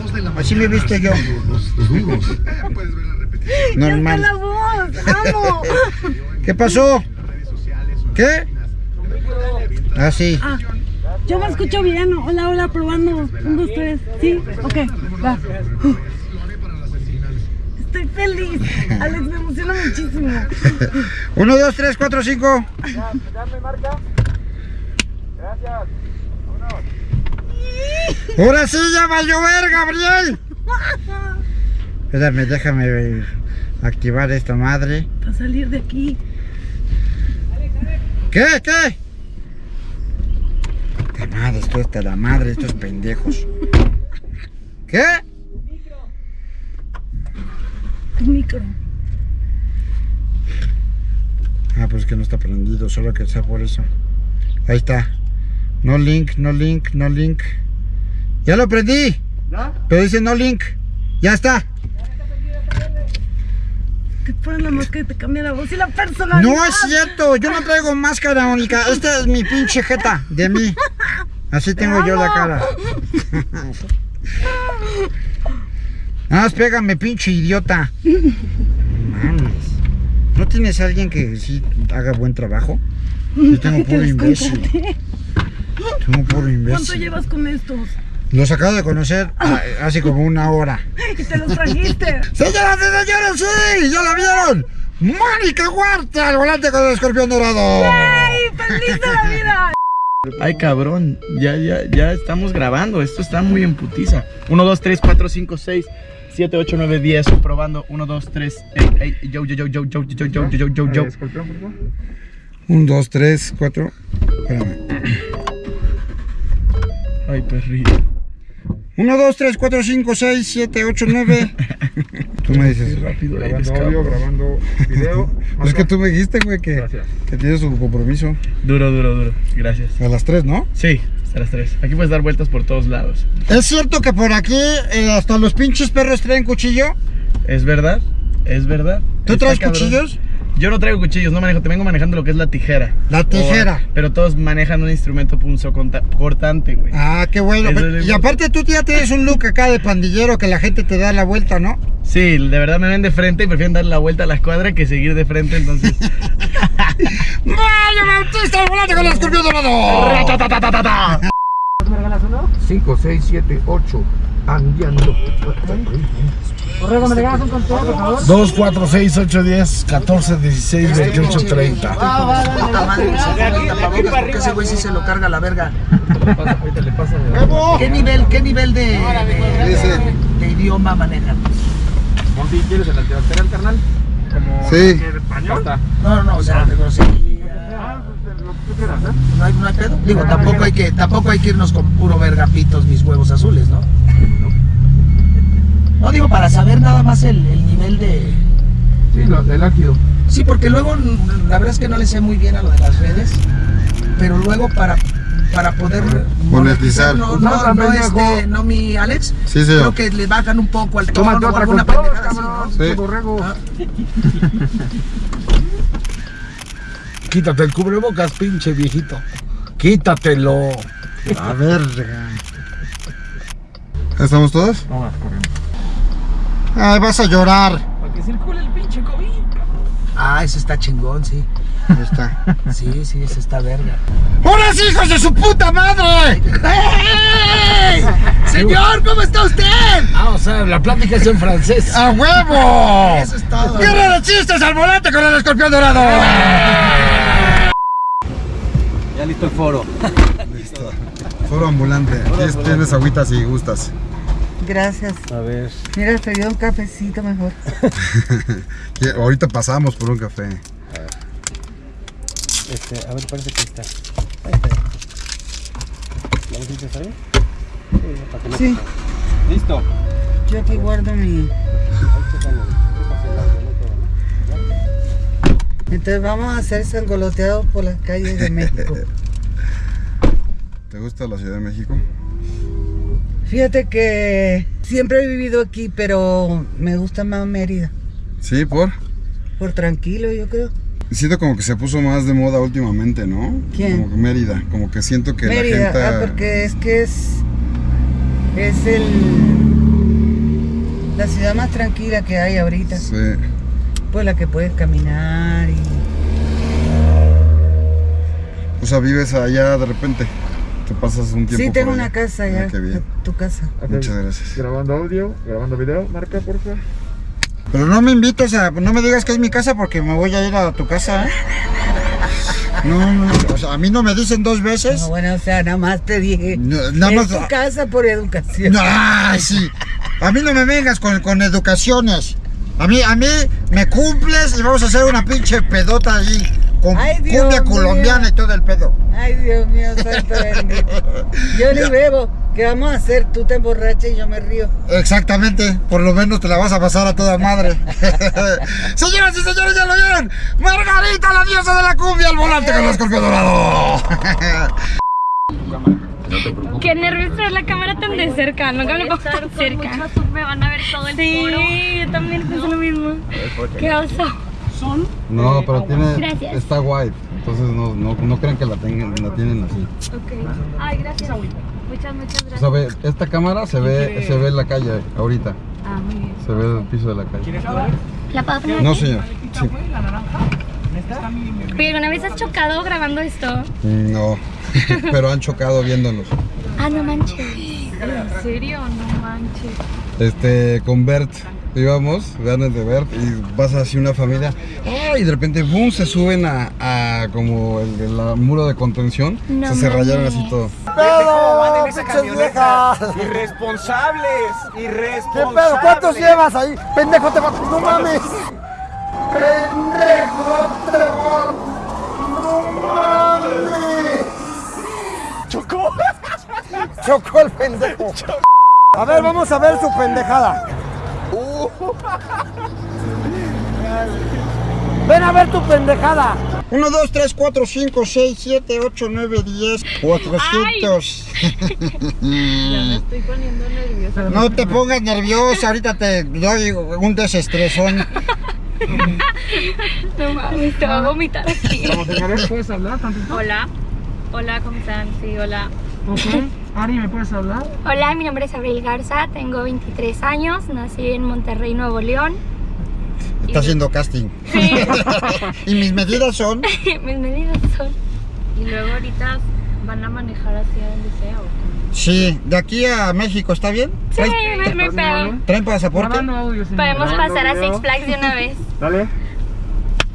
¿Cuál juegos. outfit? Así me he visto yo. Los, los duros. Ya puedes ver la repetición Ya está Normal. la voz, amo. ¿Qué pasó? ¿Qué? Ah, sí. Ah, yo me escucho bien. Hola, hola, probando. Un, dos, tres. Sí, ok, va. Estoy feliz. Alex, me emociona muchísimo. Uno, dos, tres, cuatro, cinco. Ahora sí ya va a llover, Gabriel. Espérame, déjame activar esta madre. Para salir de aquí. ¿Qué? ¿Qué? La madre, esto está la madre, estos pendejos. ¿Qué? Tu micro. Ah, pues que no está prendido, solo que sea por eso. Ahí está. No link, no link, no link. Ya lo prendí. Pero dice no link. Ya está. Que fuera la máscara y te cambia la voz y la personalidad. No es cierto, yo no traigo máscara única. Esta es mi pinche jeta de mí. Así tengo yo la cara. Nada más pégame, pinche idiota. Mames. ¿No tienes alguien que sí haga buen trabajo? Yo tengo puro imbécil. Contraté. Tengo puro ¿Cuánto imbécil. llevas con estos? Los acabo de conocer ah, hace como una hora. Y te los trajiste. Señoras y señores, sí, ya la vieron. Mónica Huerta al volante con el escorpión dorado. ¡Ay, feliz de la vida! Ay, cabrón, ya, ya, ya estamos grabando. Esto está muy en putiza. 1, 2, 3, 4, 5, 6, 7, 8, 9, 10. Probando. 1, 2, 3. Ey, ey, yo, yo, yo, yo, yo, yo, yo, yo, yo, yo, yo. Un, dos, tres, cuatro. Espérame. Ay, perrito. Uno, dos, tres, cuatro, cinco, seis, siete, ocho, nueve. Tú me dices. Rápido Grabando audio, cabrón. grabando video. Es que tú me dijiste, güey, que, que tienes un compromiso. Duro, duro, duro. Gracias. A las tres, ¿no? Sí, hasta las 3. Aquí puedes dar vueltas por todos lados. ¿Es cierto que por aquí eh, hasta los pinches perros traen cuchillo? ¿Es verdad? ¿Es verdad? ¿Tú Está traes cabrón. cuchillos? Yo no traigo cuchillos, no manejo, te vengo manejando lo que es la tijera. La tijera. O- pero todos manejan un instrumento punzo cortante, güey. Ah, qué bueno. Pero- Y aparte tú ya tienes un look acá de pandillero que la gente te da la vuelta, ¿no? Sí, de verdad me ven de frente y prefieren dar la vuelta a la escuadra que seguir de frente, entonces. ¡Mario Bautista volante con el escorpión dorado! ¡Ratatatatata! 5, 6, 7, 8. Andiando. 2, 4, 6, 8, 10, 14, 16, 28, 30. Puta madre, se pone el tapabocas porque ese güey sí se lo carga la verga. ¿Qué nivel, qué nivel de, de, de idioma manejan? ¿Monty, quieres el antibacterial, carnal? Como Sí. español. No, no, no, o sea, de grosería. No hay, no hay pedo. Digo, tampoco hay que, tampoco hay que irnos con puro vergapitos mis huevos azules, ¿no? No digo para saber nada más el, el nivel de. Sí, lo, el ácido. Sí, porque luego la verdad es que no le sé muy bien a lo de las redes, pero luego para para poder Monetizar. no, No, no, no, también, este, no mi Alex, Sí, creo señor. que le bajan un poco al tono Tómate o alguna pendejada. Sí. Ah. Quítate el cubrebocas, pinche viejito. Quítatelo. A verga. ¿Estamos todos? Vamos corriendo. Ay, vas a llorar. Para que circule el pinche COVID. Ah, ese está chingón, sí. Ahí está. Sí, sí, ese está verga. ¡Hola, hijos de su puta madre! ¡Ey! Señor, ¿cómo está usted? Ah, o sea, la plática es en francés. ¡A huevo! Eso es todo. ¡Guerra de chistes al volante con el escorpión dorado! Ya listo el foro. Foro ambulante. Tienes, tienes agüita si gustas. Gracias. A ver. Mira, te dio un cafecito mejor. Ahorita pasamos por un café. Este, a ver, parece que está. Ahí está. ¿La bolsita está bien? Sí, para que no- Sí, Listo. yo aquí guardo mi... Entonces vamos a hacer sangoloteados por las calles de México. ¿Te gusta la Ciudad de México? Fíjate que siempre he vivido aquí, pero me gusta más Mérida. Sí, ¿por? Por tranquilo, yo creo. Siento como que se puso más de moda últimamente, ¿no? ¿Quién? Como que Mérida, como que siento que Mérida, la gente... ah, porque es que es. Es el. La ciudad más tranquila que hay ahorita. Sí. Pues la que puedes caminar y. O sea, vives allá de repente. Te pasas un tiempo Sí, tengo por una allá. casa Ah, ya. qué bien. Tu casa. Muchas gracias. Grabando audio, grabando video, marca por favor. Pero no me invites a... No me digas que es mi casa porque me voy a ir a tu casa, ¿eh? No, no, o sea, a mí no me dicen dos veces. No, bueno, o sea, nada más te dije. No, nada es más- tu casa por educación. No, sí. A mí no me vengas con, con educaciones. A mí, a mí me cumples y vamos a hacer una pinche pedota ahí. Con Ay, Dios cumbia mío. colombiana y todo el pedo. Ay, Dios mío, santo bendito. Yo ni bebo. ¿Qué vamos a hacer? Tú te emborrachas y yo me río. Exactamente, por lo menos te la vas a pasar a toda madre. Señoras y señores, ya lo vieron. Margarita, la diosa de la cumbia, al volante con el escorpio dorado. Qué nervios traer la cámara tan de cerca, nunca me pongo tan cerca. Me van a ver todo el Sí, yo también pienso lo mismo. Qué oso. No, pero tiene. Gracias. Está white. Entonces no, no, no crean que la, tengan, la tienen así. Ok. Ay, gracias. Muchas, muchas O gracias. sea, ve, esta cámara se ve, se ve la calle ahorita. Ah, muy bien. Se ve el piso de la calle. ¿La puedo poner No, señor. Sí. Oye, ¿alguna vez has chocado grabando esto? No. Pero han chocado viéndonos. Ah, no manches. ¿En serio? No manches. Este, con Bert íbamos, vean el de Bert, y pasa así una familia, ¡ay! y de repente, ¡boom! se suben a, a como el, el- la muro de contención, No o sea, se rayaron así todo. Irresponsables, irresponsables. pedo? ¿Cuántos llevas ahí? ¡Pendejo, te vas! ¡No mames! ¡Pendejo, te vas! ¡No mames! Chocó. Chocó el pendejo. A ver, vamos a ver su pendejada. Ven a ver tu pendejada. 1, 2, 3, 4, 5, 6, 7, 8, 9, 10, 400. Estoy poniendo nerviosa. No te pongas nerviosa, ahorita te doy un desestresón. No mames, te voy a vomitar aquí. señores, ¿puedes hablar tantito? Hola. Hola, ¿cómo están? Sí, hola. Ok. Ari, ¿me puedes hablar? Hola, mi nombre es Abril Garza, tengo 23 años, nací en Monterrey, Nuevo León. Está haciendo casting. Sí. Y mis medidas son. Mis medidas son. Y luego ahorita van a manejar hacia donde sea o? Sí, de aquí a México, ¿está bien? Sí, me, me. ¿Traen pasaporte? audio, señor. Podemos pasar a Six Flags de una vez. Dale.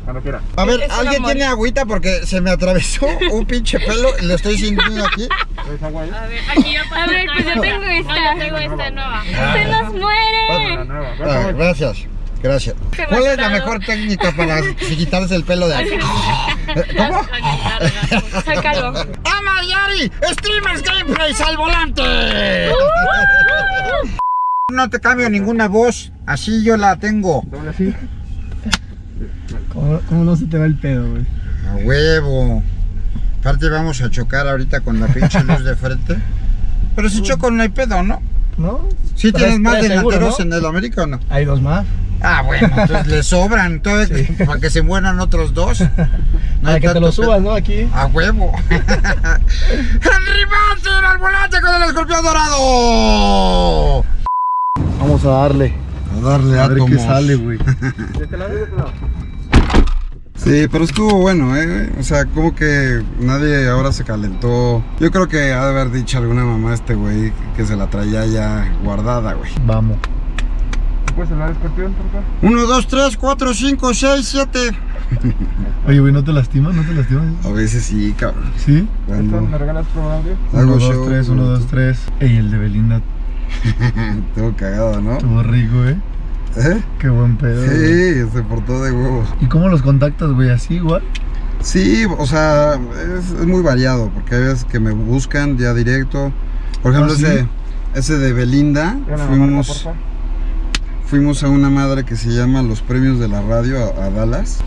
Cuando quiera. A ver, Es ¿alguien tiene agüita? Porque se me atravesó un pinche pelo y lo estoy sintiendo aquí. ¿Traes agua ahí? A ver, aquí yo A ver, pues yo tengo esta. No, yo tengo esta nueva. ¡Se nos La muere! nueva. Ah, gracias, gracias. ¿Cuál es la mejor técnica para quitarse el pelo de aquí? ¿Cómo? Sácalo. ¡Ah, Mariari! ¡Streamers Gameplays al volante! No te cambio ninguna voz, así yo la tengo. Doble así. ¿Cómo, cómo no se te va el pedo, güey? A huevo. Aparte vamos a chocar ahorita con la pinche luz de frente. Pero si choco no hay pedo, ¿no? ¿No? ¿Sí tienes más seguro, delanteros ¿no? en el América o no? Hay dos más. Ah, bueno, entonces le sobran, entonces, para que se mueran otros dos. No Para que te lo subas. ¿no? Aquí. A huevo. ¡Henry Martin al volante con el escorpión dorado! Vamos a darle. A darle A ver qué sale, güey. ¿De este lado de este lado? Sí, pero estuvo bueno, ¿eh? O sea, como que nadie ahora se calentó. Yo creo que ha de haber dicho alguna mamá a este güey que se la traía ya guardada, güey. Vamos. ¿Me puedes hablar, escorpión, por favor? 1, 2, 3, 4, 5, 6, 7. Oye, güey, ¿no te lastimas? ¿No te lastimas? A veces sí, cabrón. ¿Sí? ¿Esto Cuando ¿Me regalas por audio? hago 1, show, 2, 3, 1, 2, 3. Ey, el de Belinda Tengo cagado, ¿no? estuvo rico, ¿eh? ¿Eh? Qué buen pedo. güey. Sí, se portó de huevos. ¿Y cómo los contactas, güey? ¿Así igual? Sí, o sea, es, es muy variado, porque hay veces que me buscan ya directo. Por ejemplo, ¿Ah, sí? ese, ese de Belinda, ¿Ya la marca, por fuimos, fuimos a una madre que se llama Los Premios de la Radio a, a Dallas.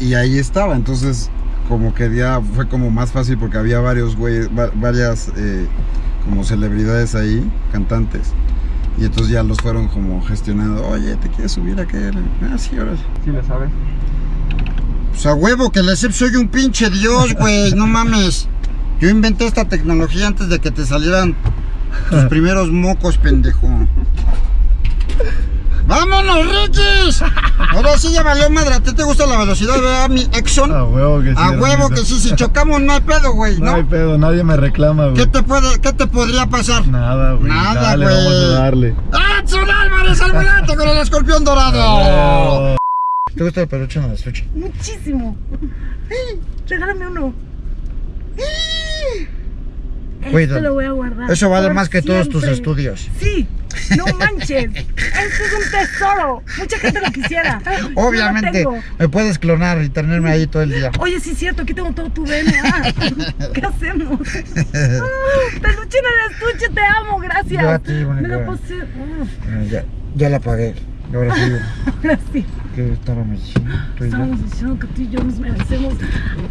Y ahí y estaba, entonces como que ya fue como más fácil porque había varios güeyes, va- varias eh, como celebridades ahí, cantantes. Y entonces ya los fueron como gestionando, oye, ¿te quieres subir a aquel? Ah, sí, órale. Sí, le sabes. Pues a huevo que le soy un pinche dios, güey. No mames. Yo inventé esta tecnología antes de que te salieran tus primeros mocos, pendejo. ¡Vámonos, Riquis! Ahora sí ya valió madre. ¿A ti te gusta la velocidad, verdad, mi Exxon? A huevo que sí. A huevo que sí, si chocamos no hay pedo, güey, No hay ¿no? pedo, nadie me reclama, güey. ¿Qué te puede, qué te podría pasar? Nada, güey. Nada, Dale, güey. vamos a darle. ¡Edson Álvarez al volante con el escorpión dorado! Oh. ¿Te gusta el peluche en el estuche? Muchísimo. Ay, Regálame uno. Cuídalo. Este lo voy a guardar. Eso vale por más que todos tus estudios. Sí, no manches. Este es un tesoro. Mucha gente lo quisiera. Lo Obviamente, me puedes clonar y tenerme ahí todo el día. Oye, sí es cierto, aquí tengo todo tu DNA. ¿Qué hacemos? Ah, Peluche en el estuche, te amo, gracias. Yo a ti, Me lo Ah, ya, ya la pagué. Ahora sí, ahora sí. ¿qué estábamos diciendo? Tú y yo. Estamos diciendo que tú y yo nos merecemos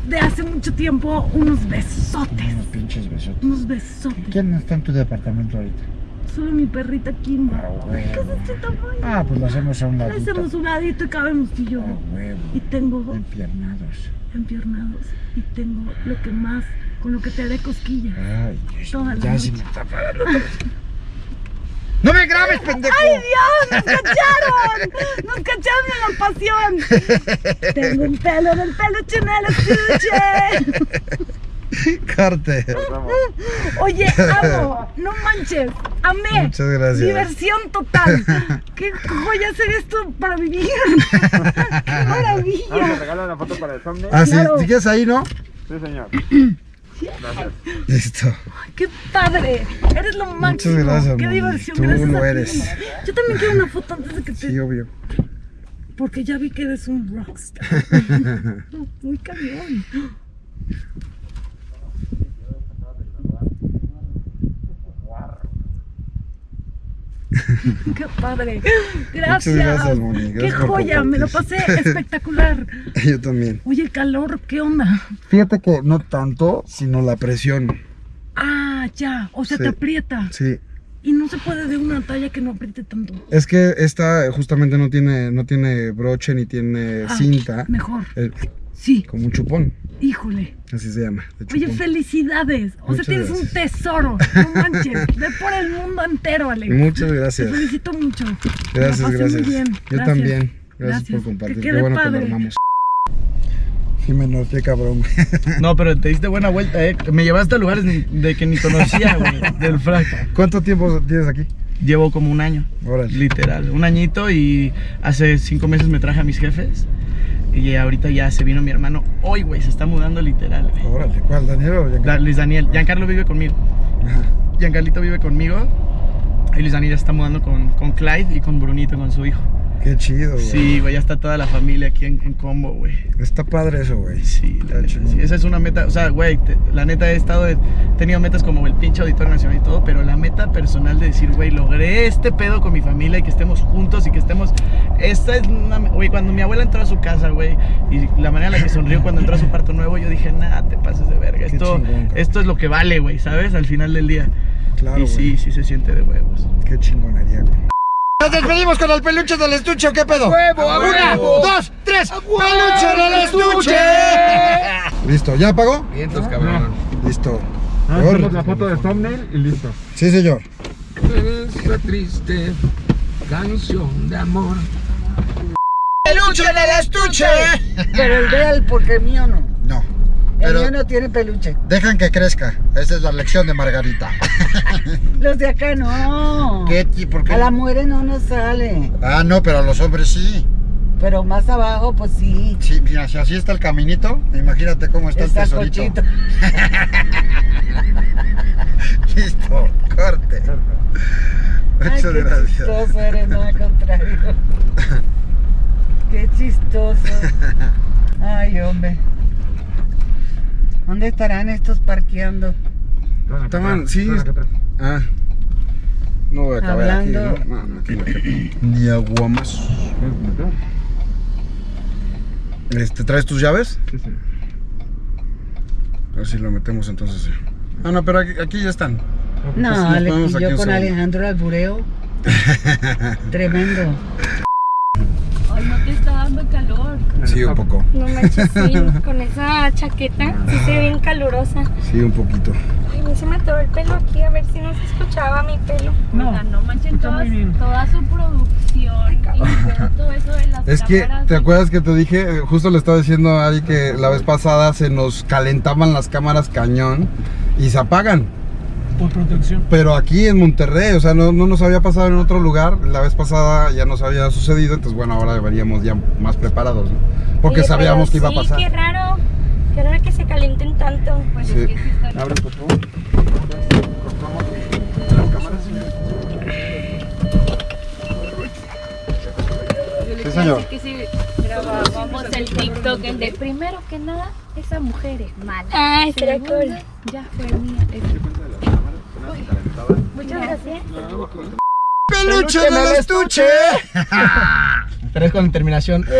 de hace mucho tiempo unos besotes. Unos pinches besos. Unos besotes. ¿Quién está en tu departamento ahorita? Solo mi perrita Kimba. Ah, ¿Qué es este tamaño? Ah, pues lo hacemos a un ladito. hacemos un ladito y cabemos tú y yo. Ah, huevo. Y tengo dos Empiernados. empiernados. Y tengo lo que más, con lo que te haré cosquillas. Ay, Dios, Toda la ya noche. se me está parando. ¡No me grabes, pendejo! ¡Ay, Dios! ¡Nos cacharon! ¡Nos cacharon en la pasión! Tengo un pelo en el peluche en el estuche. Corte. Oye, amo, no manches, amé. Muchas gracias. Diversión total. Qué joya hacer esto para vivir. Qué maravilla. regala una foto para el thumbnail? Ah, sí, Claro. si quieres ahí, ¿no? Sí, señor. Listo. Qué padre. Eres lo máximo. gracias, Qué diversión. Tú gracias lo a ti. eres. Yo también quiero una foto antes de que te. Sí, obvio. Porque ya vi que eres un rockstar. Muy cañón. Qué padre. Gracias. gracias, Moni. Qué joya. Me lo pasé espectacular. Yo también. Oye, el calor, ¿qué onda? Fíjate que no tanto, sino la presión. Ah, ya. O sea, Sí. te aprieta. Sí. Y no se puede de una talla que no apriete tanto. Es que esta justamente no tiene, no tiene broche ni tiene Ah, cinta. Mejor. Eh, Sí. como un chupón. Híjole. Así se llama. Oye, felicidades. O Muchas sea, tienes un tesoro. No manches. Ve por el mundo entero, Alex. Muchas Te gracias. felicito mucho. Gracias, muy gracias. bien. Yo Gracias. también. Gracias, Gracias. por compartir. Que Qué bueno que lo armamos. Jimeno, qué cabrón. No, pero te diste buena vuelta, eh. Me llevaste a lugares de que ni conocía, güey, del frac. ¿Cuánto tiempo tienes aquí? Llevo como un año, Órale. literal. Un añito y hace cinco meses me traje a mis jefes. Y ahorita ya se vino mi hermano. Hoy, güey, se está mudando literal, güey. Órale, ¿cuál? ¿Daniel o Da- Giancarlo? Luis Daniel. Giancarlo vive conmigo. Ajá. Giancarlito vive conmigo. Y Luis Daniel ya está mudando con, con Clyde y con Brunito, con su hijo. Qué chido, güey. Sí, güey, ya está toda la familia aquí en, en combo, güey. Está padre eso, güey. Sí, la neta, sí. Esa es una meta, o sea, güey, te- la neta he estado, he tenido metas como el pinche Auditorio Nacional y todo, pero la meta personal de decir, güey, logré este pedo con mi familia y que estemos juntos y que estemos, esta es una, güey, cuando mi abuela entró a su casa, güey, y la manera en la que sonrió cuando entró a su parto nuevo, yo dije, nada, te pases de verga, Qué esto, chingón, esto es lo que vale, güey, ¿sabes? Al final del día. Claro, y sí, sí se siente de huevos. Qué chingonería, güey. Nos despedimos con el peluche del estuche, ¿o ¿qué pedo? ¡Huevo, Una, dos, tres, peluche del estuche. Listo, ¿ya apagó? Vientos, cabrón. Listo. Ah, hacemos la foto de thumbnail y listo. Sí, señor. Esta triste canción de amor. ¡Peluche del estuche! Pero el de él, porque el mío no. El pero mío no tiene peluche. dejan que crezca. Esa es la lección de Margarita. Los de acá no. ¿Qué? ¿Por qué? A la mujer no nos sale. Ah, no, pero a los hombres sí. Pero más abajo, pues sí. Sí, mira, si así está el caminito, imagínate cómo está, Está el tesorito. Listo, corte. Ay, Muchas qué gracias. chistoso eres, no al contrario. Qué chistoso. Ay, hombre. ¿Dónde estarán estos parqueando? Estaban, sí. Ah. No voy a acabar Hablando- aquí, ¿no? No, no, aquí no. Ni agua más. Este, ¿traes tus llaves? Sí, sí. A ver si lo metemos entonces. sí. Ah, no, pero aquí, aquí ya están. No, nos le ponemos aquí yo con segundo. Alejandro Albureo. Tremendo. Sí, un poco. No manches, sí, con esa chaqueta, sí se ve bien calurosa. Sí, un poquito. Ay, a mí se me atoró el pelo aquí, a ver si no se escuchaba mi pelo. No, no manchen todas- toda su producción y todo eso de las Es que, ¿te y- acuerdas que te dije? Eh, Justo le estaba diciendo a Ari que la vez pasada se nos calentaban las cámaras cañón y se apagan. Por protección. Pero aquí en Monterrey, o sea, no, no nos había pasado en otro lugar. La vez pasada ya nos había sucedido, entonces bueno, ahora deberíamos ya más preparados, ¿no? Porque Oye, sabíamos que iba a sí, pasar. qué raro. Qué raro que se calienten tanto. Pues Sí. es que sí está- Abre, por favor. Las cámaras. Sí, señor. Que si grabábamos el TikTok, el de primero que nada, esa mujer es mala. Estaría Segunda, cool. Ya fue mía. Muchas gracias. ¡Peluche del estuche! Pero es con terminación.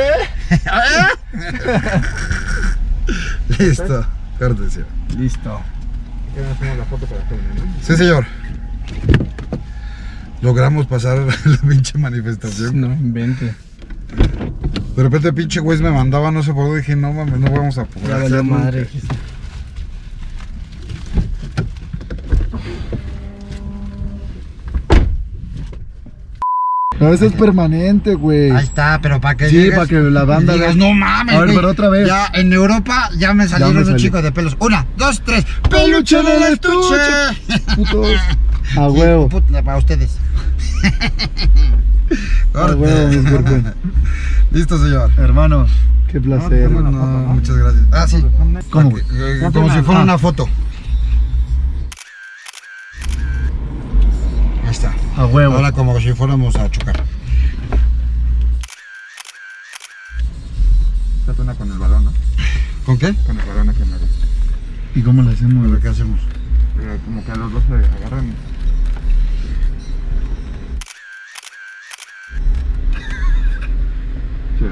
Listo, cortesía. Listo. hacemos la foto para todo, ¿no? Sí, señor. Logramos pasar la pinche manifestación. No invente. De repente, pinche güey me mandaba, no sé por dónde. Dije, no mames, no vamos a poder Ya valió hacerlo. madre. No, eso es permanente, güey. Ahí está, pero para que Sí, llegues para que la banda digas, no mames, A ver, güey". pero otra vez. Ya en Europa ya me salieron salió. chicos de pelos. Una, dos, tres. ¡Peluche del estuche! Putos. A huevo. Para ustedes. A huevo, mi cuerpo. Listo, señor. Hermano, qué placer. No, no, muchas gracias. Ah, sí. ¿Cómo? Eh, como si fuera una foto. A huevo. Ahora como si fuéramos a chocar. Trata una con el balón, ¿no? ¿Con qué? Con el balón aquí en medio. ¿Y cómo le hacemos? Pero, ¿Qué hacemos? Pero como que a los dos se agarran. Sí.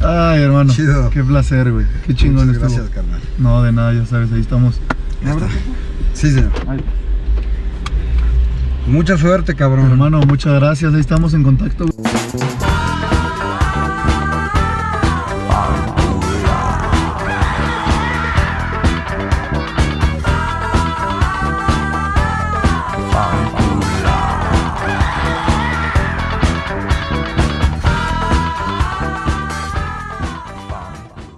Ay, hermano. Chido. Qué placer, güey. Qué chingón Muchas estuvo. gracias, carnal. No, de nada, ya sabes, ahí estamos. Sí, señor. Ay. Mucha suerte, cabrón. Hermano, muchas gracias. Ahí estamos en contacto.